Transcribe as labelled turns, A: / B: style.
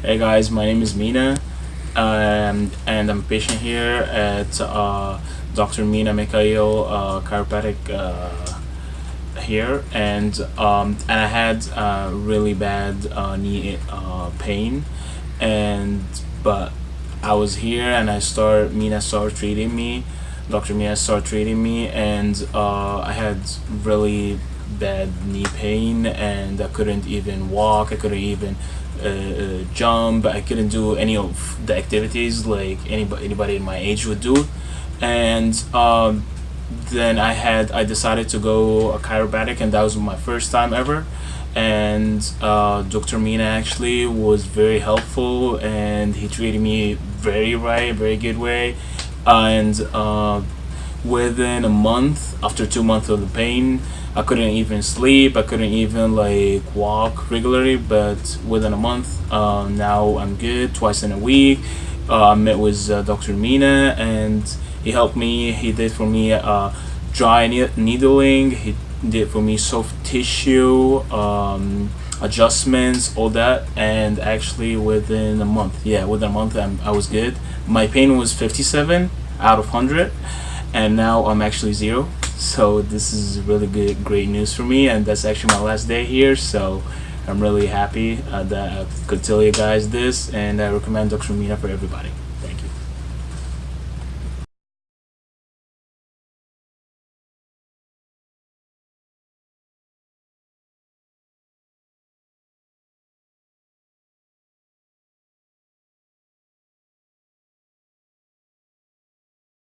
A: Hey guys, my name is Mina, um, and I'm a patient here at uh, Dr. Mina Mikhail uh, Chiropractic uh, here, and um, and I had uh, really bad uh, knee uh, pain, and but I was here and I started Mina started treating me, Dr. Mina started treating me, and I had really bad knee pain, and I couldn't even walk. I couldn't even uh, uh, jump. I couldn't do any of the activities like anybody anybody in my age would do, and um, then I had I decided to go a chiropractic, and that was my first time ever. And uh, Dr. Mina actually was very helpful, and he treated me very right, very good way, and uh, within a month, after two months of the pain, I couldn't even sleep. I couldn't even like walk regularly. But within a month, uh, now I'm good. Twice in a week, uh, I met with uh, Dr. Mina, and he helped me. He did for me uh, dry needling. He did for me soft tissue um, adjustments, all that, and actually within a month, yeah, within a month, I'm, I was good. My pain was 57 out of 100 and now I'm actually zero. So this is really good great news for me. And that's actually my last day here. So I'm really happy uh, that I could tell you guys this. And I recommend Dr. Mina for everybody